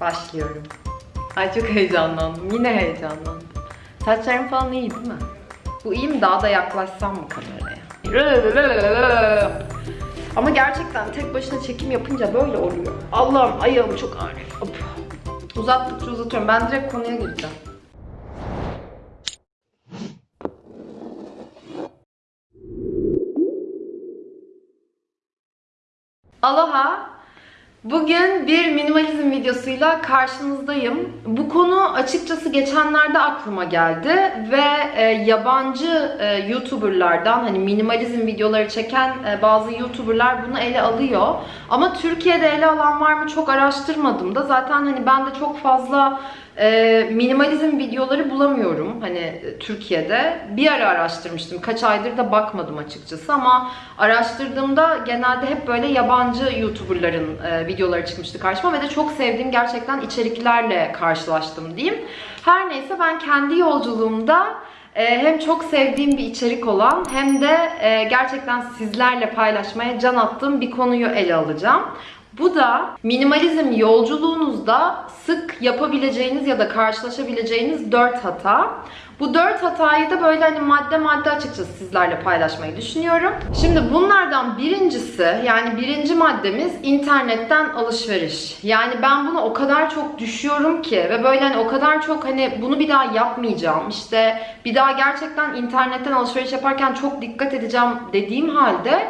Başlıyorum. Ay çok heyecanlandım. Yine heyecanlandım. Saçlarım falan iyi değil mi? Bu iyi mi? Daha da yaklaşsam mı kameraya? Ama gerçekten tek başına çekim yapınca böyle oluyor. Allah'ım ayağım çok ağrıyor. Hop. Uzattıkça uzatıyorum. Ben direkt konuya gireceğim. Aloha. Bugün bir minimalizm videosuyla karşınızdayım. Bu konu açıkçası geçenlerde aklıma geldi ve e, yabancı e, YouTuber'lardan hani minimalizm videoları çeken e, bazı YouTuber'lar bunu ele alıyor. Ama Türkiye'de ele alan var mı çok araştırmadım da zaten hani ben de çok fazla e, minimalizm videoları bulamıyorum hani e, Türkiye'de. Bir ara araştırmıştım. Kaç aydır da bakmadım açıkçası ama araştırdığımda genelde hep böyle yabancı YouTuber'ların e, videoları çıkmıştı karşıma ve de çok sevdiğim gerçekten içeriklerle karşılaştım diyeyim. Her neyse ben kendi yolculuğumda e, hem çok sevdiğim bir içerik olan hem de gerçekten sizlerle paylaşmaya can attığım bir konuyu ele alacağım. Bu da minimalizm yolculuğunuzda sık yapabileceğiniz ya da karşılaşabileceğiniz 4 hata. Bu 4 hatayı da böyle hani madde madde açıkçası sizlerle paylaşmayı düşünüyorum. Şimdi bunlardan birincisi yani birinci maddemiz internetten alışveriş. Yani ben bunu o kadar çok düşüyorum ki ve böyle hani o kadar çok hani bunu bir daha yapmayacağım. İşte bir daha gerçekten internetten alışveriş yaparken çok dikkat edeceğim dediğim halde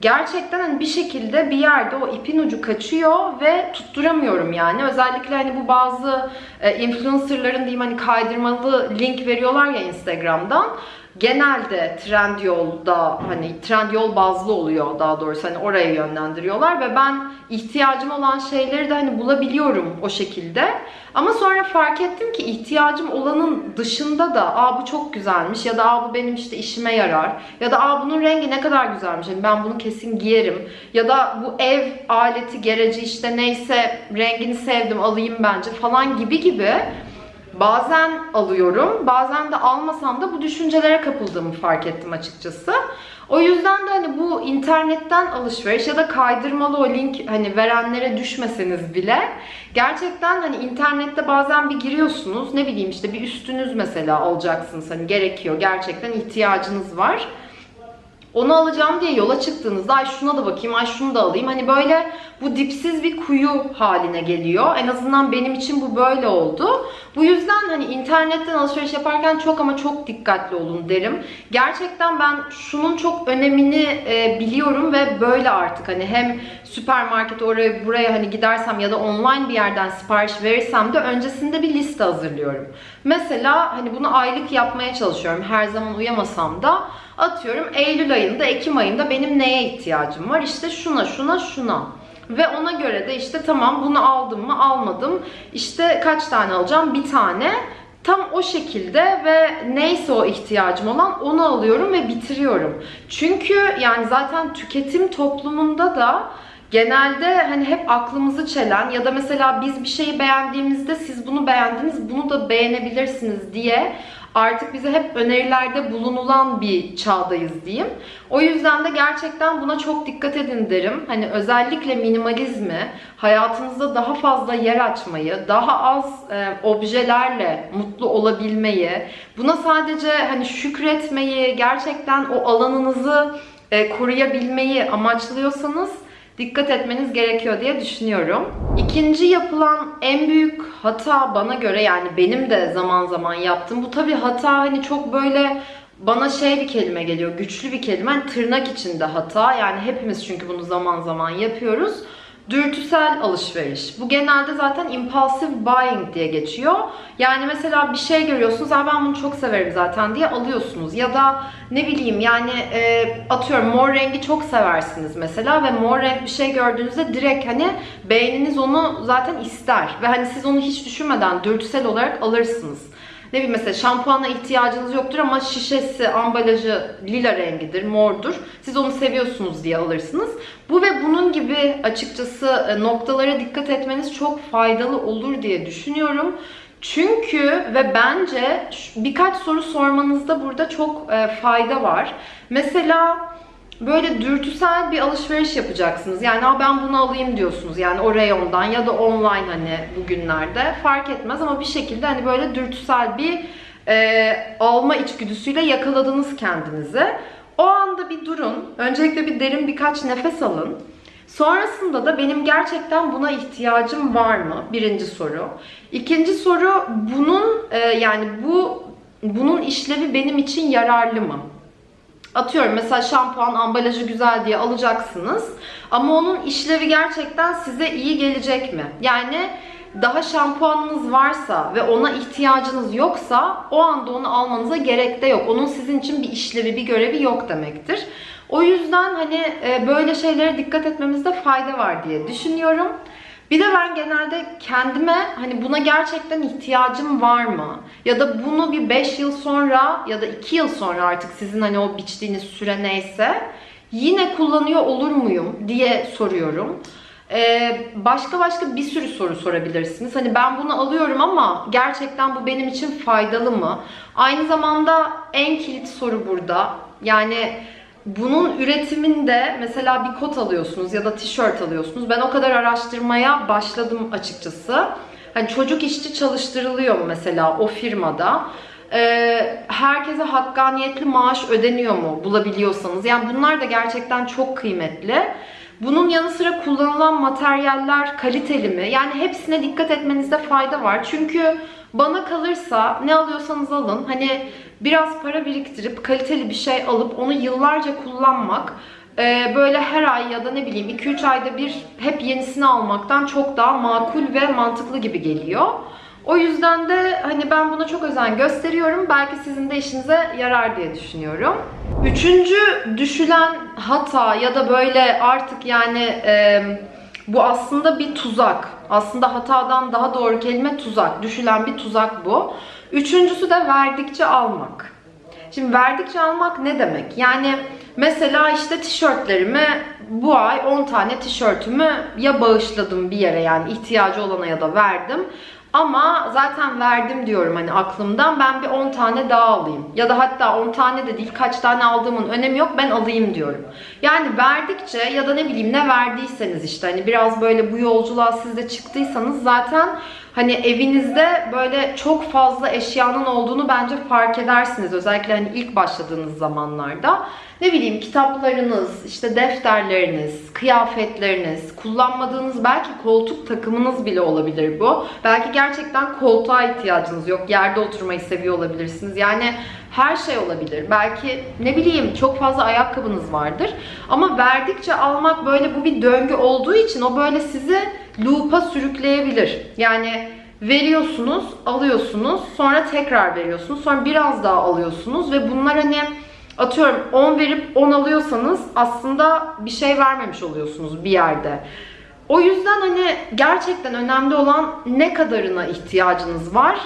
gerçekten hani bir şekilde bir yerde o ipin ucu kaçıyor ve tutturamıyorum yani. Özellikle hani bu bazı e, influencerların diyeyim hani kaydırmalı link veriyorlar ya Instagram'dan. Genelde Trendyol'da hani Trendyol bazlı oluyor daha doğrusu hani oraya yönlendiriyorlar ve ben ihtiyacım olan şeyleri de hani bulabiliyorum o şekilde. Ama sonra fark ettim ki ihtiyacım olanın dışında da aa bu çok güzelmiş ya da aa bu benim işte işime yarar ya da aa bunun rengi ne kadar güzelmiş hani ben bunu kesin giyerim ya da bu ev aleti gereci işte neyse rengini sevdim alayım bence falan gibi gibi Bazen alıyorum, bazen de almasam da bu düşüncelere kapıldığımı fark ettim açıkçası. O yüzden de hani bu internetten alışveriş ya da kaydırmalı o link hani verenlere düşmeseniz bile gerçekten hani internette bazen bir giriyorsunuz ne bileyim işte bir üstünüz mesela alacaksınız hani gerekiyor gerçekten ihtiyacınız var. Onu alacağım diye yola çıktığınızda ay şuna da bakayım, ay şunu da alayım. Hani böyle bu dipsiz bir kuyu haline geliyor. En azından benim için bu böyle oldu. Bu yüzden hani internetten alışveriş yaparken çok ama çok dikkatli olun derim. Gerçekten ben şunun çok önemini e, biliyorum ve böyle artık hani hem süpermarket oraya buraya hani gidersem ya da online bir yerden sipariş verirsem de öncesinde bir liste hazırlıyorum. Mesela hani bunu aylık yapmaya çalışıyorum. Her zaman uyamasam da atıyorum Eylül ayında, Ekim ayında benim neye ihtiyacım var? İşte şuna, şuna, şuna. Ve ona göre de işte tamam bunu aldım mı almadım. İşte kaç tane alacağım? Bir tane. Tam o şekilde ve neyse o ihtiyacım olan onu alıyorum ve bitiriyorum. Çünkü yani zaten tüketim toplumunda da genelde hani hep aklımızı çelen ya da mesela biz bir şeyi beğendiğimizde siz bunu beğendiniz bunu da beğenebilirsiniz diye artık bize hep önerilerde bulunulan bir çağdayız diyeyim. O yüzden de gerçekten buna çok dikkat edin derim. Hani özellikle minimalizmi, hayatınızda daha fazla yer açmayı, daha az e, objelerle mutlu olabilmeyi, buna sadece hani şükretmeyi, gerçekten o alanınızı e, koruyabilmeyi amaçlıyorsanız dikkat etmeniz gerekiyor diye düşünüyorum. İkinci yapılan en büyük hata bana göre yani benim de zaman zaman yaptığım bu tabii hata hani çok böyle bana şey bir kelime geliyor, güçlü bir kelime. Yani tırnak içinde hata. Yani hepimiz çünkü bunu zaman zaman yapıyoruz. Dürtüsel alışveriş. Bu genelde zaten impulsive buying diye geçiyor. Yani mesela bir şey görüyorsunuz, ben bunu çok severim zaten diye alıyorsunuz. Ya da ne bileyim yani e, atıyorum mor rengi çok seversiniz mesela ve mor renk bir şey gördüğünüzde direkt hani beyniniz onu zaten ister. Ve hani siz onu hiç düşünmeden dürtüsel olarak alırsınız. Ne bileyim mesela şampuana ihtiyacınız yoktur ama şişesi, ambalajı lila rengidir, mordur. Siz onu seviyorsunuz diye alırsınız. Bu ve bunun gibi açıkçası e, noktalara dikkat etmeniz çok faydalı olur diye düşünüyorum. Çünkü ve bence birkaç soru sormanızda burada çok e, fayda var. Mesela böyle dürtüsel bir alışveriş yapacaksınız. Yani Aa, ben bunu alayım diyorsunuz. Yani o reyondan ya da online hani bugünlerde fark etmez ama bir şekilde hani böyle dürtüsel bir e, alma içgüdüsüyle yakaladınız kendinizi. O anda bir durun. Öncelikle bir derin birkaç nefes alın. Sonrasında da benim gerçekten buna ihtiyacım var mı? Birinci soru. İkinci soru bunun e, yani bu bunun işlevi benim için yararlı mı? Atıyorum mesela şampuan ambalajı güzel diye alacaksınız ama onun işlevi gerçekten size iyi gelecek mi? Yani daha şampuanınız varsa ve ona ihtiyacınız yoksa o anda onu almanıza gerek de yok. Onun sizin için bir işlevi, bir görevi yok demektir. O yüzden hani e, böyle şeylere dikkat etmemizde fayda var diye düşünüyorum. Bir de ben genelde kendime hani buna gerçekten ihtiyacım var mı? Ya da bunu bir 5 yıl sonra ya da 2 yıl sonra artık sizin hani o biçtiğiniz süre neyse yine kullanıyor olur muyum diye soruyorum. Ee, başka başka bir sürü soru sorabilirsiniz. Hani ben bunu alıyorum ama gerçekten bu benim için faydalı mı? Aynı zamanda en kilit soru burada. Yani bunun üretiminde mesela bir kot alıyorsunuz ya da tişört alıyorsunuz. Ben o kadar araştırmaya başladım açıkçası. Hani çocuk işçi çalıştırılıyor mu mesela o firmada? Ee, herkese hakkaniyetli maaş ödeniyor mu bulabiliyorsanız? Yani bunlar da gerçekten çok kıymetli. Bunun yanı sıra kullanılan materyaller kaliteli mi? Yani hepsine dikkat etmenizde fayda var. Çünkü bana kalırsa ne alıyorsanız alın. Hani biraz para biriktirip kaliteli bir şey alıp onu yıllarca kullanmak e, böyle her ay ya da ne bileyim 2-3 ayda bir hep yenisini almaktan çok daha makul ve mantıklı gibi geliyor. O yüzden de hani ben buna çok özen gösteriyorum. Belki sizin de işinize yarar diye düşünüyorum. Üçüncü düşülen hata ya da böyle artık yani e, bu aslında bir tuzak. Aslında hatadan daha doğru kelime tuzak. Düşülen bir tuzak bu. Üçüncüsü de verdikçe almak. Şimdi verdikçe almak ne demek? Yani mesela işte tişörtlerimi bu ay 10 tane tişörtümü ya bağışladım bir yere yani ihtiyacı olana ya da verdim. Ama zaten verdim diyorum hani aklımdan ben bir 10 tane daha alayım. Ya da hatta 10 tane de değil kaç tane aldığımın önemi yok ben alayım diyorum. Yani verdikçe ya da ne bileyim ne verdiyseniz işte hani biraz böyle bu yolculuğa siz de çıktıysanız zaten hani evinizde böyle çok fazla eşyanın olduğunu bence fark edersiniz. Özellikle hani ilk başladığınız zamanlarda. Ne bileyim kitaplarınız, işte defterleriniz, kıyafetleriniz, kullanmadığınız belki koltuk takımınız bile olabilir bu. Belki gerçekten koltuğa ihtiyacınız yok. Yerde oturmayı seviyor olabilirsiniz. Yani her şey olabilir. Belki ne bileyim çok fazla ayakkabınız vardır. Ama verdikçe almak böyle bu bir döngü olduğu için o böyle sizi loop'a sürükleyebilir. Yani veriyorsunuz, alıyorsunuz, sonra tekrar veriyorsunuz, sonra biraz daha alıyorsunuz ve bunlar hani atıyorum 10 verip 10 alıyorsanız aslında bir şey vermemiş oluyorsunuz bir yerde. O yüzden hani gerçekten önemli olan ne kadarına ihtiyacınız var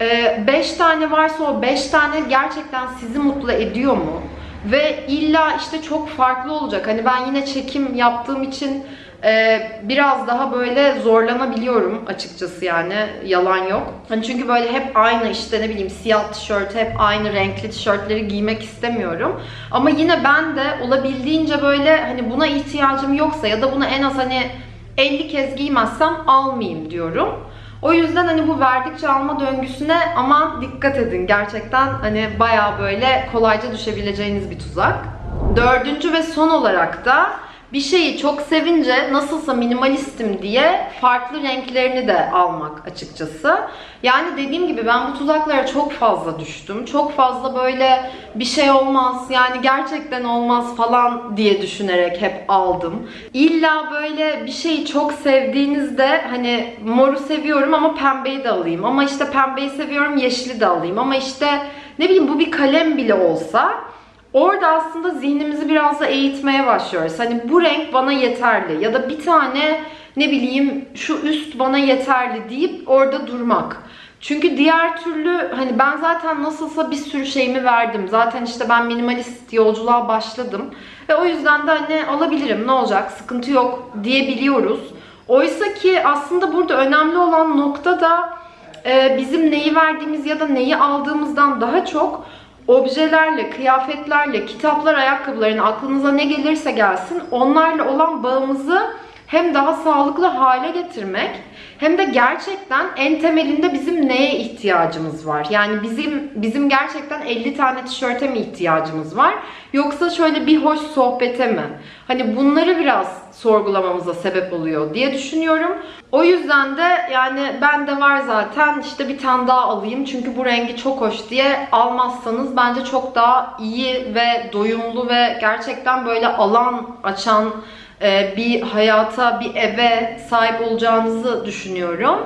5 ee, tane varsa o 5 tane gerçekten sizi mutlu ediyor mu? Ve illa işte çok farklı olacak. Hani ben yine çekim yaptığım için e, biraz daha böyle zorlanabiliyorum açıkçası yani yalan yok. Hani çünkü böyle hep aynı işte ne bileyim siyah tişört, hep aynı renkli tişörtleri giymek istemiyorum. Ama yine ben de olabildiğince böyle hani buna ihtiyacım yoksa ya da bunu en az hani 50 kez giymezsem almayayım diyorum. O yüzden hani bu verdikçe alma döngüsüne ama dikkat edin. Gerçekten hani baya böyle kolayca düşebileceğiniz bir tuzak. Dördüncü ve son olarak da bir şeyi çok sevince nasılsa minimalistim diye farklı renklerini de almak açıkçası. Yani dediğim gibi ben bu tuzaklara çok fazla düştüm. Çok fazla böyle bir şey olmaz yani gerçekten olmaz falan diye düşünerek hep aldım. İlla böyle bir şeyi çok sevdiğinizde hani moru seviyorum ama pembeyi de alayım. Ama işte pembeyi seviyorum yeşili de alayım. Ama işte ne bileyim bu bir kalem bile olsa Orada aslında zihnimizi biraz da eğitmeye başlıyoruz. Hani bu renk bana yeterli ya da bir tane ne bileyim şu üst bana yeterli deyip orada durmak. Çünkü diğer türlü hani ben zaten nasılsa bir sürü şeyimi verdim. Zaten işte ben minimalist yolculuğa başladım. Ve o yüzden de hani alabilirim ne olacak sıkıntı yok diyebiliyoruz. Oysa ki aslında burada önemli olan nokta da e, bizim neyi verdiğimiz ya da neyi aldığımızdan daha çok objelerle, kıyafetlerle, kitaplar, ayakkabıların aklınıza ne gelirse gelsin onlarla olan bağımızı hem daha sağlıklı hale getirmek hem de gerçekten en temelinde bizim neye ihtiyacımız var? Yani bizim bizim gerçekten 50 tane tişörte mi ihtiyacımız var? Yoksa şöyle bir hoş sohbete mi? Hani bunları biraz sorgulamamıza sebep oluyor diye düşünüyorum. O yüzden de yani bende var zaten işte bir tane daha alayım çünkü bu rengi çok hoş diye almazsanız bence çok daha iyi ve doyumlu ve gerçekten böyle alan açan e, bir hayata, bir eve sahip olacağınızı düşünüyorum.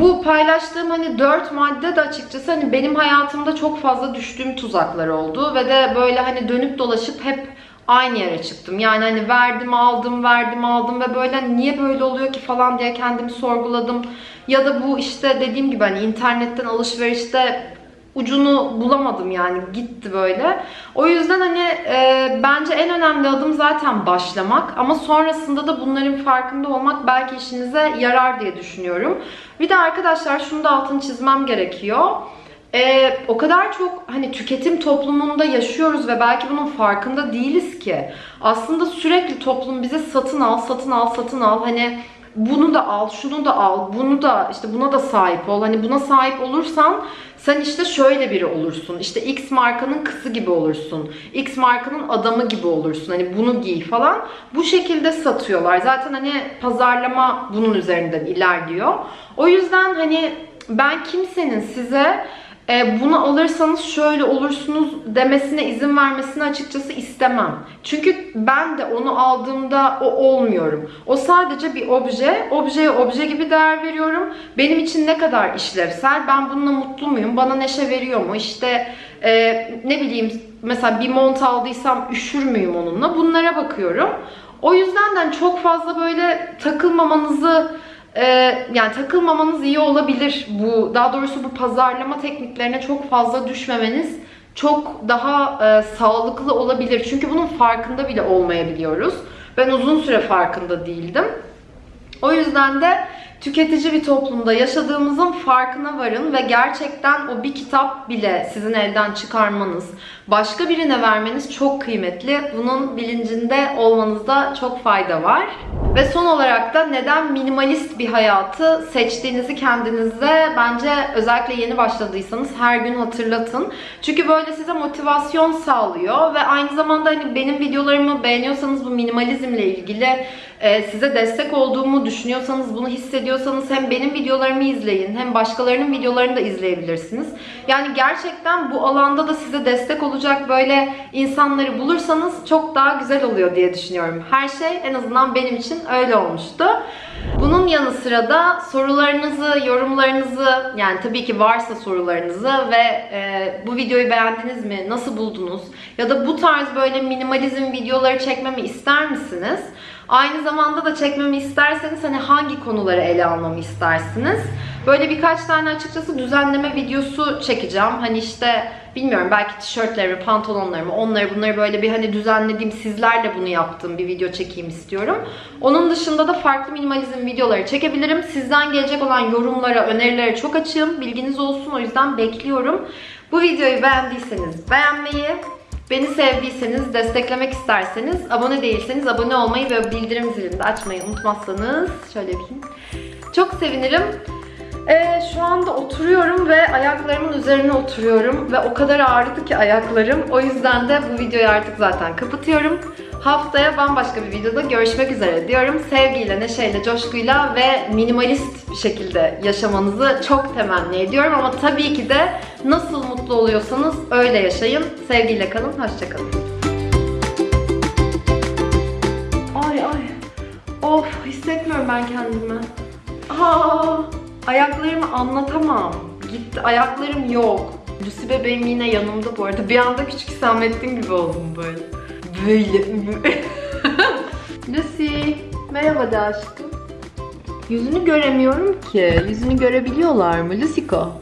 Bu paylaştığım hani dört madde de açıkçası hani benim hayatımda çok fazla düştüğüm tuzaklar oldu ve de böyle hani dönüp dolaşıp hep aynı yere çıktım. Yani hani verdim aldım verdim aldım ve böyle niye böyle oluyor ki falan diye kendimi sorguladım. Ya da bu işte dediğim gibi hani internetten alışverişte ucunu bulamadım yani gitti böyle. O yüzden hani e, bence en önemli adım zaten başlamak ama sonrasında da bunların farkında olmak belki işinize yarar diye düşünüyorum. Bir de arkadaşlar şunu da altını çizmem gerekiyor. Ee, o kadar çok hani tüketim toplumunda yaşıyoruz ve belki bunun farkında değiliz ki. Aslında sürekli toplum bize satın al, satın al, satın al. Hani bunu da al, şunu da al, bunu da işte buna da sahip ol. Hani buna sahip olursan sen işte şöyle biri olursun. İşte X markanın kızı gibi olursun. X markanın adamı gibi olursun. Hani bunu giy falan. Bu şekilde satıyorlar. Zaten hani pazarlama bunun üzerinden ilerliyor. O yüzden hani ben kimsenin size e, bunu alırsanız şöyle olursunuz demesine izin vermesini açıkçası istemem. Çünkü ben de onu aldığımda o olmuyorum. O sadece bir obje. Objeye obje gibi değer veriyorum. Benim için ne kadar işlevsel, ben bununla mutlu muyum, bana neşe veriyor mu, İşte e, ne bileyim mesela bir mont aldıysam üşür müyüm onunla bunlara bakıyorum. O yüzden de çok fazla böyle takılmamanızı ee, yani takılmamanız iyi olabilir. Bu daha doğrusu bu pazarlama tekniklerine çok fazla düşmemeniz çok daha e, sağlıklı olabilir. Çünkü bunun farkında bile olmayabiliyoruz. Ben uzun süre farkında değildim. O yüzden de tüketici bir toplumda yaşadığımızın farkına varın ve gerçekten o bir kitap bile sizin elden çıkarmanız, başka birine vermeniz çok kıymetli. Bunun bilincinde olmanızda çok fayda var. Ve son olarak da neden minimalist bir hayatı seçtiğinizi kendinize bence özellikle yeni başladıysanız her gün hatırlatın. Çünkü böyle size motivasyon sağlıyor ve aynı zamanda hani benim videolarımı beğeniyorsanız bu minimalizmle ilgili size destek olduğumu düşünüyorsanız, bunu hissediyorsanız hem benim videolarımı izleyin hem başkalarının videolarını da izleyebilirsiniz. Yani gerçekten bu alanda da size destek olacak böyle insanları bulursanız çok daha güzel oluyor diye düşünüyorum. Her şey en azından benim için öyle olmuştu. Bunun yanı sıra da sorularınızı, yorumlarınızı yani tabii ki varsa sorularınızı ve e, bu videoyu beğendiniz mi? Nasıl buldunuz? Ya da bu tarz böyle minimalizm videoları çekmemi ister misiniz? Aynı zamanda da çekmemi isterseniz hani hangi konuları ele almamı istersiniz? Böyle birkaç tane açıkçası düzenleme videosu çekeceğim. Hani işte bilmiyorum belki tişörtlerimi, pantolonlarımı, onları bunları böyle bir hani düzenlediğim, sizlerle bunu yaptığım bir video çekeyim istiyorum. Onun dışında da farklı minimalizm videoları çekebilirim. Sizden gelecek olan yorumlara, önerilere çok açığım. Bilginiz olsun o yüzden bekliyorum. Bu videoyu beğendiyseniz beğenmeyi, Beni sevdiyseniz, desteklemek isterseniz, abone değilseniz abone olmayı ve bildirim zilini de açmayı unutmazsanız şöyle yapayım. Çok sevinirim. Ee, şu anda oturuyorum ve ayaklarımın üzerine oturuyorum ve o kadar ağrıdı ki ayaklarım. O yüzden de bu videoyu artık zaten kapatıyorum. Haftaya bambaşka bir videoda görüşmek üzere diyorum. Sevgiyle, neşeyle, coşkuyla ve minimalist bir şekilde yaşamanızı çok temenni ediyorum. Ama tabii ki de nasıl mutlu oluyorsanız öyle yaşayın. Sevgiyle kalın, hoşçakalın. Ay ay. Of hissetmiyorum ben kendimi. Aa, ayaklarımı anlatamam. Gitti ayaklarım yok. Lucy bebeğim yine yanımda bu arada. Bir anda küçük Hüsamettin gibi oldum böyle. Böyle. Lucy. Merhaba de aşkım. Yüzünü göremiyorum ki. Yüzünü görebiliyorlar mı Luciko?